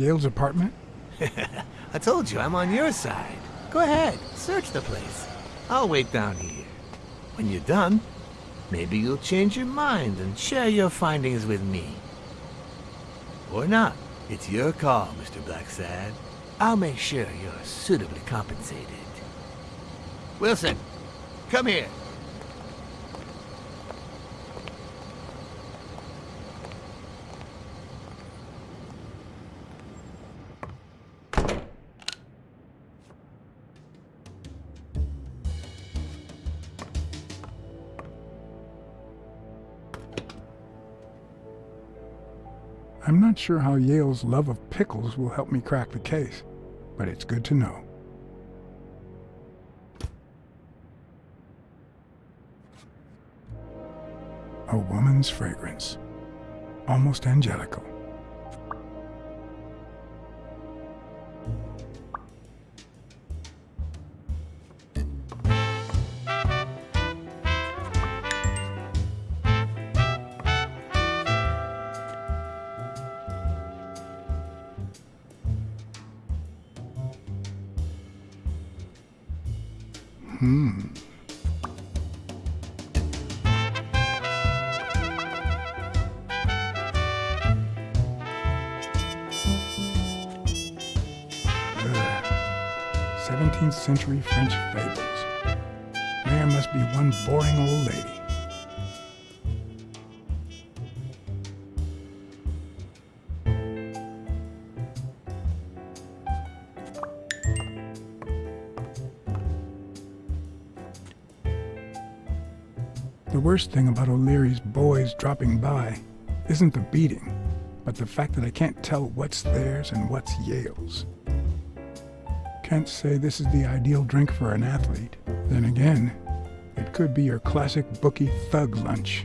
Yale's apartment? I told you, I'm on your side. Go ahead, search the place. I'll wait down here. When you're done, maybe you'll change your mind and share your findings with me. Or not. It's your call, Mr. Blacksad. I'll make sure you're suitably compensated. Wilson, come here. I'm not sure how Yale's love of pickles will help me crack the case, but it's good to know. A woman's fragrance. Almost angelical. 17th century French fables. There must be one boring old lady. The worst thing about O'Leary's boys dropping by isn't the beating, but the fact that I can't tell what's theirs and what's Yale's. Can't say this is the ideal drink for an athlete. Then again, it could be your classic bookie thug lunch.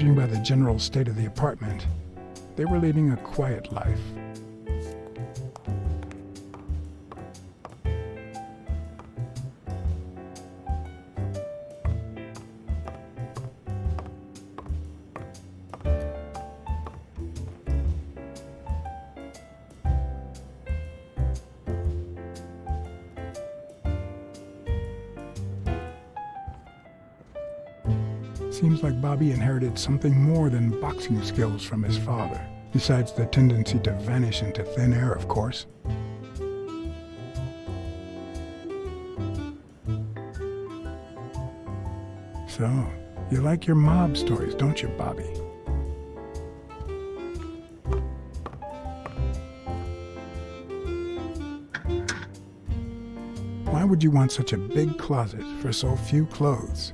Judging by the general state of the apartment, they were leading a quiet life. Seems like Bobby inherited something more than boxing skills from his father, besides the tendency to vanish into thin air, of course. So, you like your mob stories, don't you, Bobby? Why would you want such a big closet for so few clothes?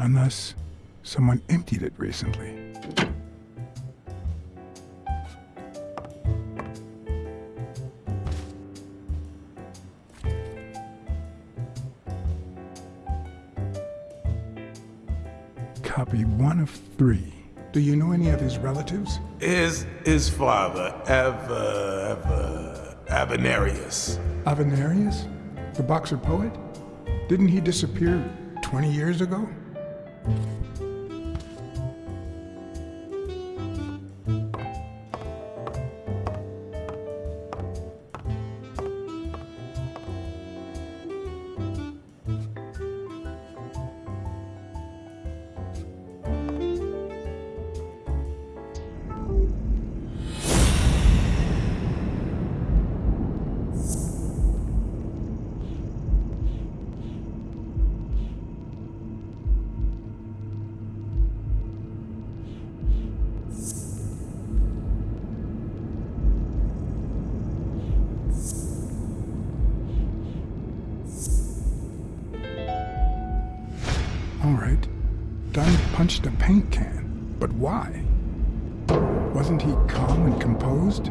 Unless someone emptied it recently. Copy one of three. Do you know any of his relatives? Is his father ever, ever Avenarius? Avenarius? The boxer poet? Didn't he disappear 20 years ago? Dunn punched a paint can. But why? Wasn't he calm and composed?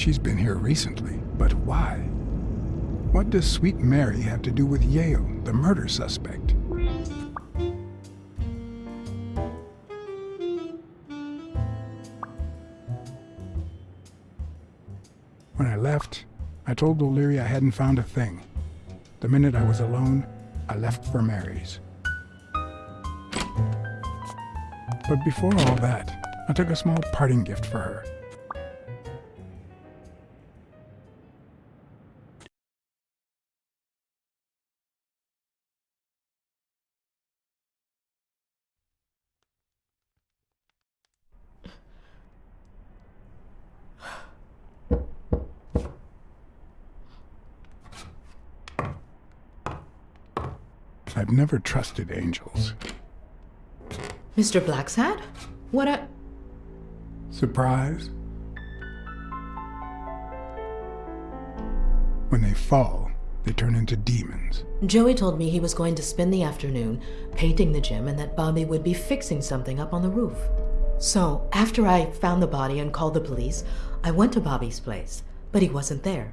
She's been here recently. But why? What does Sweet Mary have to do with Yale, the murder suspect? When I left, I told O'Leary I hadn't found a thing. The minute I was alone, I left for Mary's. But before all that, I took a small parting gift for her. I've never trusted angels. Mr. Blacksad? What a. Surprise? When they fall, they turn into demons. Joey told me he was going to spend the afternoon painting the gym and that Bobby would be fixing something up on the roof. So, after I found the body and called the police, I went to Bobby's place, but he wasn't there.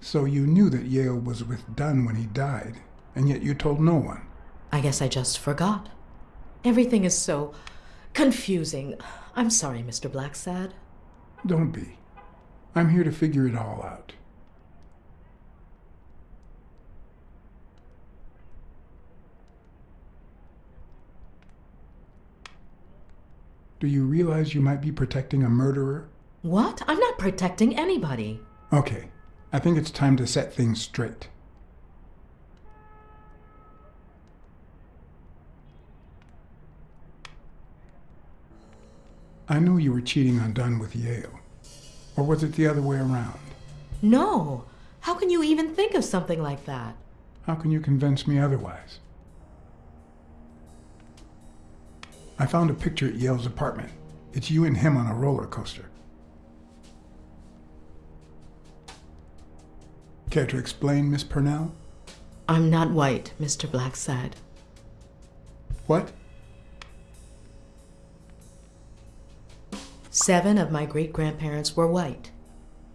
So you knew that Yale was with Dunn when he died, and yet you told no one. I guess I just forgot. Everything is so confusing. I'm sorry, Mr. Blacksad. Don't be. I'm here to figure it all out. Do you realize you might be protecting a murderer? What? I'm not protecting anybody. Okay, I think it's time to set things straight. I know you were cheating on Dunn with Yale. Or was it the other way around? No. How can you even think of something like that? How can you convince me otherwise? I found a picture at Yale's apartment. It's you and him on a roller coaster. Care to explain, Miss Purnell? I'm not white, Mr. Blacksad. What? Seven of my great grandparents were white.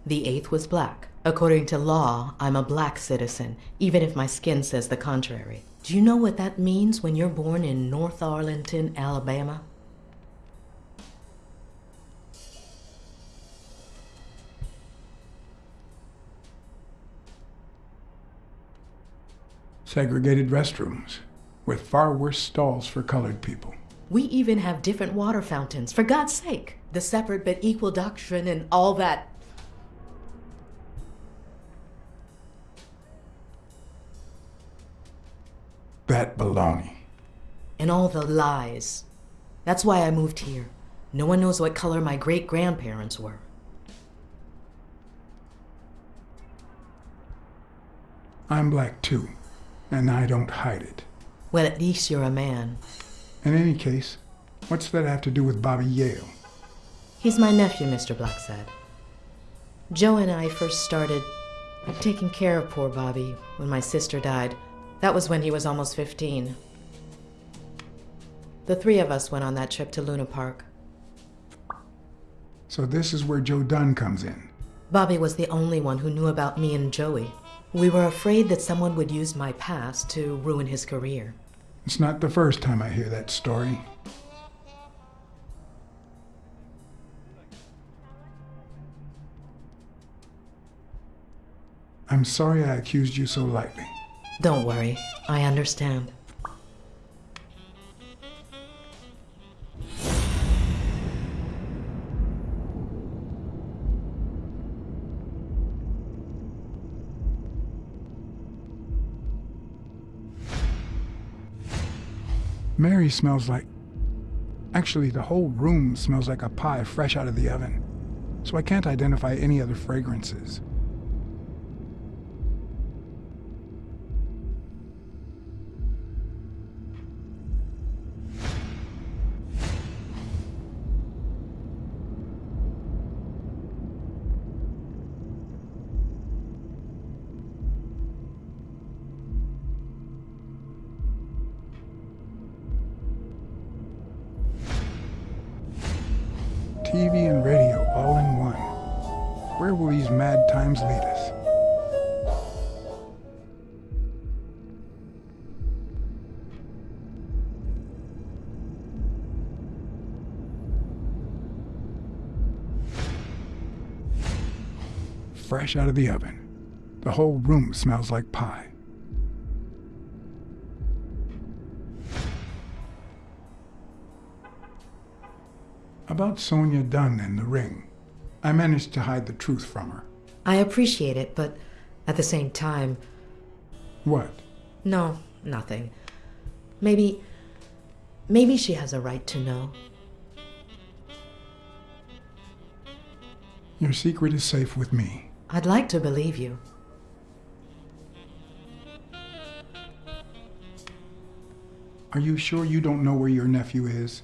The eighth was black. According to law, I'm a black citizen, even if my skin says the contrary. Do you know what that means when you're born in North Arlington, Alabama? Segregated restrooms, with far worse stalls for colored people. We even have different water fountains, for God's sake. The separate but equal doctrine and all that. That baloney. And all the lies. That's why I moved here. No one knows what color my great grandparents were. I'm black too, and I don't hide it. Well, at least you're a man. In any case, what's that have to do with Bobby Yale? He's my nephew, Mr. Blacksad. Joe and I first started taking care of poor Bobby when my sister died. That was when he was almost 15. The three of us went on that trip to Luna Park. So this is where Joe Dunn comes in. Bobby was the only one who knew about me and Joey. We were afraid that someone would use my past to ruin his career. It's not the first time I hear that story. I'm sorry I accused you so lightly. Don't worry, I understand. Mary smells like. Actually, the whole room smells like a pie fresh out of the oven, so I can't identify any other fragrances. Fresh out of the oven. The whole room smells like pie. About Sonia Dunn and the ring. I managed to hide the truth from her. I appreciate it, but at the same time, What? no, nothing. Maybe. Maybe she has a right to know. Your secret is safe with me. I'd like to believe you. Are you sure you don't know where your nephew is?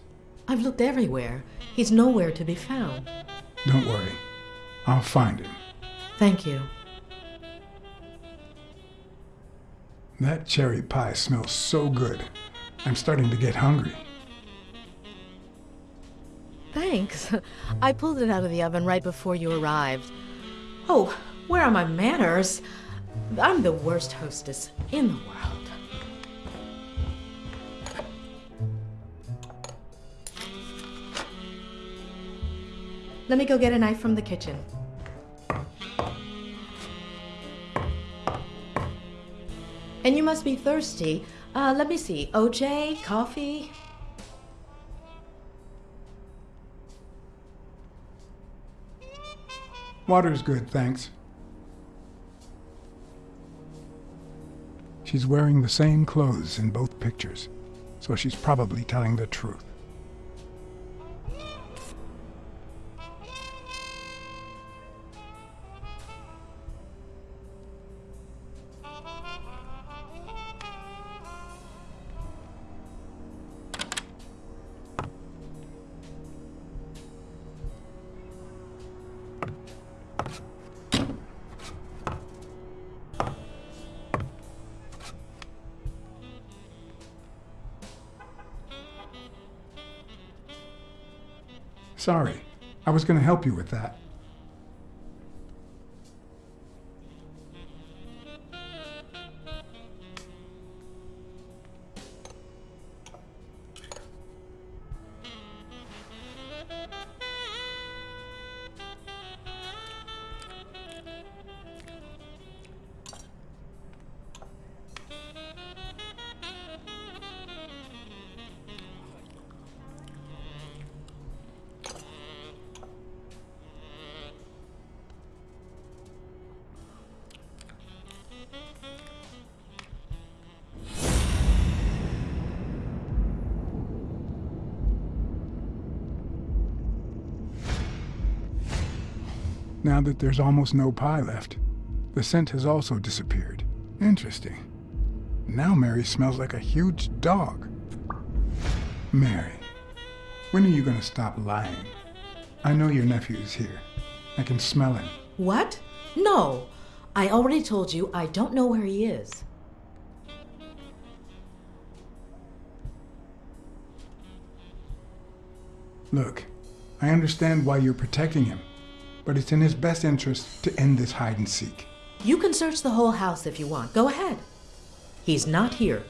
I've looked everywhere. He's nowhere to be found. Don't worry. I'll find him. Thank you. That cherry pie smells so good. I'm starting to get hungry. Thanks. I pulled it out of the oven right before you arrived. Oh, where are my manners? I'm the worst hostess in the world. Let me go get a knife from the kitchen. And you must be thirsty. Uh, let me see. OJ, coffee? Water's good, thanks. She's wearing the same clothes in both pictures, so she's probably telling the truth. Was going to help you with that. Now that there's almost no pie left, the scent has also disappeared. Interesting. Now Mary smells like a huge dog. Mary, when are you going to stop lying? I know your nephew is here. I can smell him. What? No. I already told you I don't know where he is. Look, I understand why you're protecting him, but it's in his best interest to end this hide and seek. You can search the whole house if you want. Go ahead. He's not here.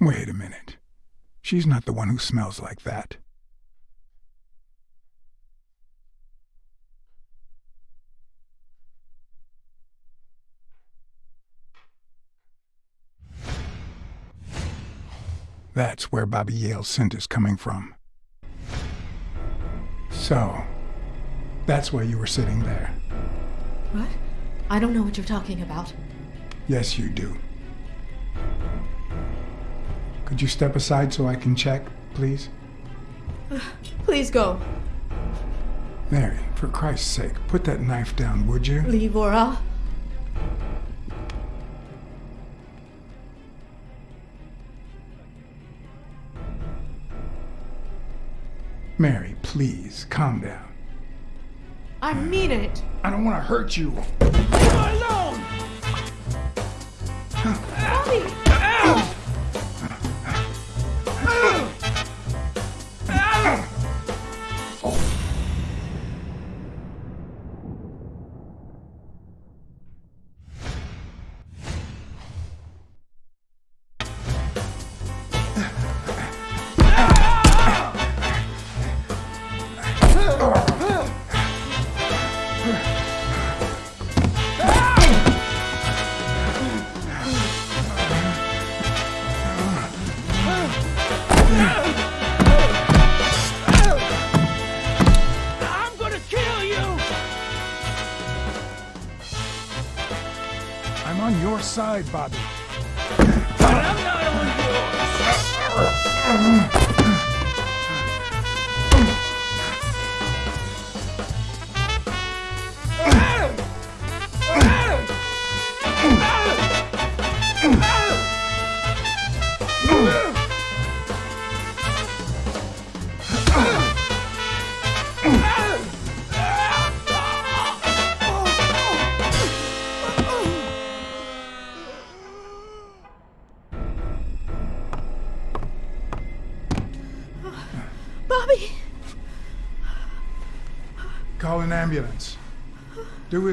Wait a minute. She's not the one who smells like that. That's where Bobby Yale's scent is coming from. So, that's why you were sitting there. What? I don't know what you're talking about. Yes, you do. Could you step aside so I can check, please? Please go. Mary, for Christ's sake, put that knife down, would you? Leave Ora. Mary, please, calm down. I mean it. I don't want to hurt you. I'm on your side, Bobby. I'm not on yours!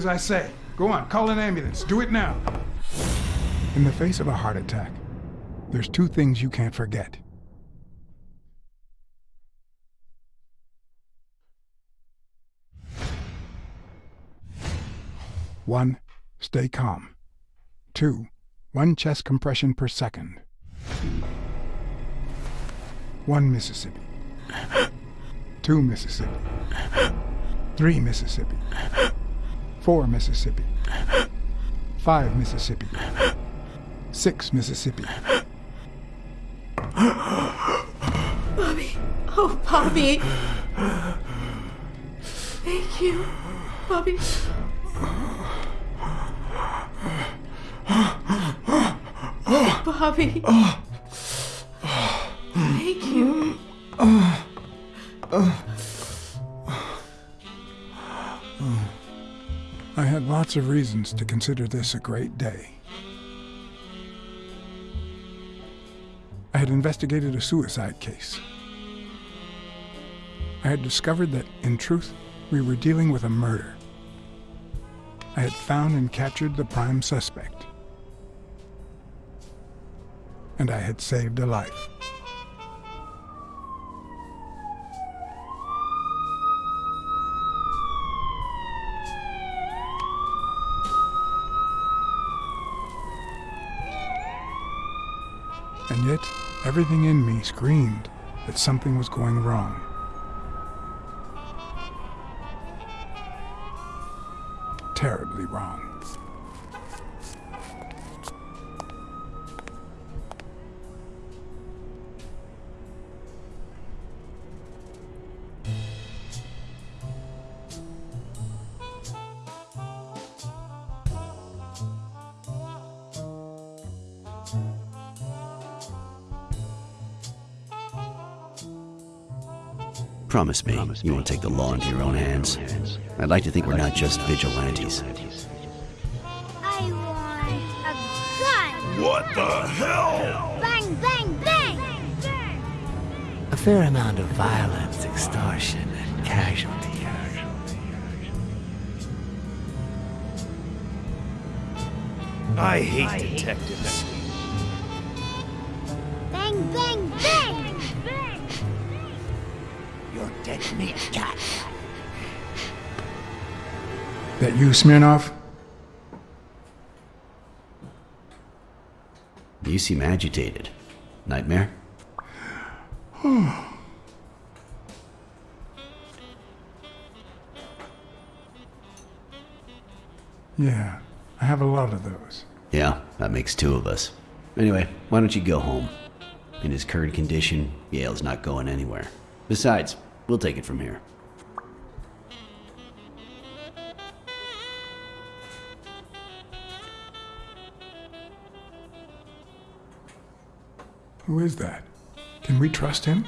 As I say. Go on, call an ambulance. Do it now. In the face of a heart attack, there's two things you can't forget. One, stay calm. Two, one chest compression per second. One Mississippi. Two Mississippi. Three Mississippi. Four Mississippi. Five Mississippi. Six Mississippi. Bobby! Oh, Bobby! Thank you, Bobby. Bobby. Thank you. Lots of reasons to consider this a great day. I had investigated a suicide case. I had discovered that, in truth, we were dealing with a murder. I had found and captured the prime suspect. And I had saved a life. Everything in me screamed that something was going wrong. Terribly wrong. Promise me you won't take the law into your own hands. I'd like to think we're not just vigilantes. I want a gun! What the hell? Bang, bang, bang! A fair amount of violence, extortion, and casualty. I hate detectives. Bang, bang, bang! You're dead. That you, Smirnov? You seem agitated. Nightmare? Yeah, I have a lot of those. Yeah, that makes two of us. Anyway, why don't you go home? In his current condition, Yale's not going anywhere. Besides, we'll take it from here. Who is that? Can we trust him?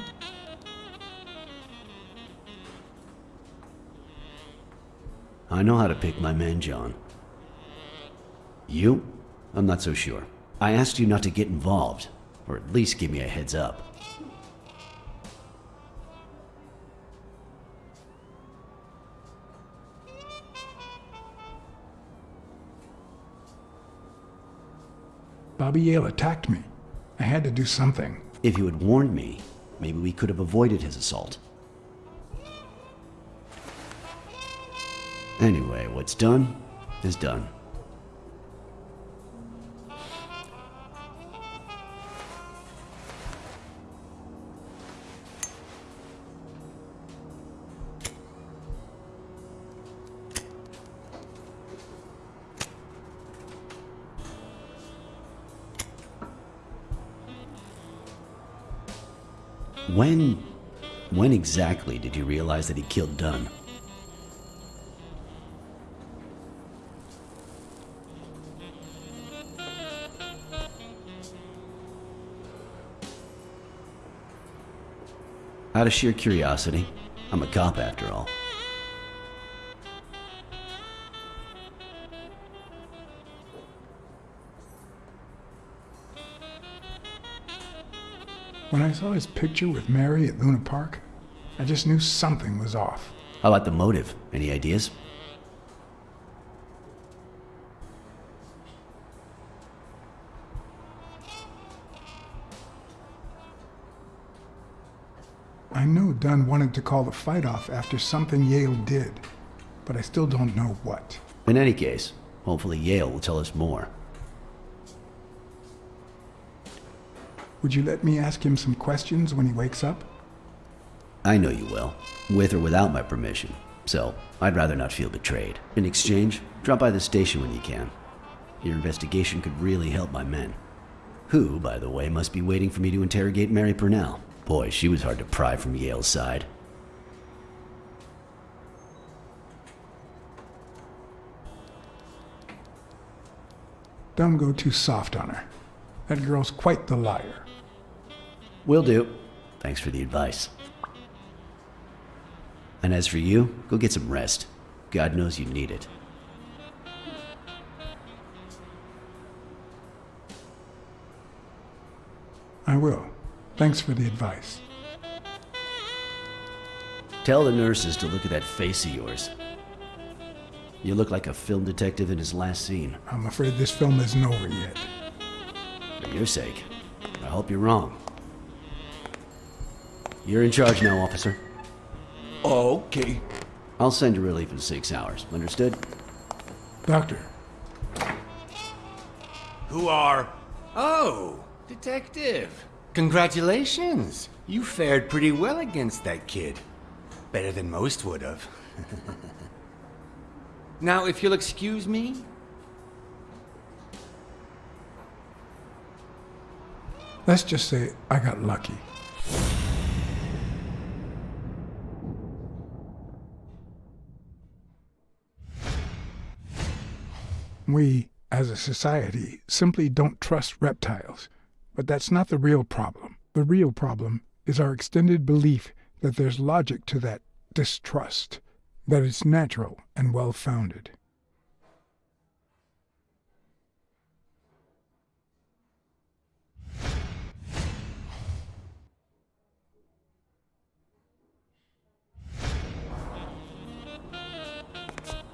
I know how to pick my men, John. You? I'm not so sure. I asked you not to get involved, or at least give me a heads up. Bobby Yale attacked me. I had to do something. If you had warned me, maybe we could have avoided his assault. Anyway, what's done is done. When. When exactly did you realize that he killed Dunn? Out of sheer curiosity. I'm a cop after all. When I saw his picture with Mary at Luna Park, I just knew something was off. How about the motive? Any ideas? I know Dunn wanted to call the fight off after something Yale did, but I still don't know what. In any case, hopefully Yale will tell us more. Would you let me ask him some questions when he wakes up? I know you will, with or without my permission, so I'd rather not feel betrayed. In exchange, drop by the station when you can. Your investigation could really help my men. Who, by the way, must be waiting for me to interrogate Mary Purnell. Boy, she was hard to pry from Yale's side. Don't go too soft on her. That girl's quite the liar. Will do. Thanks for the advice. And as for you, go get some rest. God knows you need it. I will. Thanks for the advice. Tell the nurses to look at that face of yours. You look like a film detective in his last scene. I'm afraid this film isn't over yet. For your sake, I hope you're wrong. You're in charge now, officer. Okay. I'll send you relief in six hours. Understood? Doctor, Who are. Oh, Detective. Congratulations. You fared pretty well against that kid. Better than most would have. now, if you'll excuse me, let's just say I got lucky. We, as a society, simply don't trust reptiles. But that's not the real problem. The real problem is our extended belief that there's logic to that distrust, that it's natural and well founded.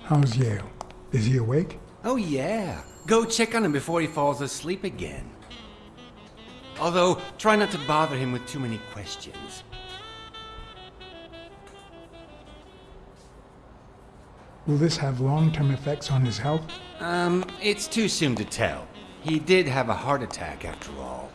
How's Yale? Is he awake? Oh, yeah. Go check on him before he falls asleep again. Although, try not to bother him with too many questions. Will this have long term effects on his health? Um, it's too soon to tell. He did have a heart attack after all.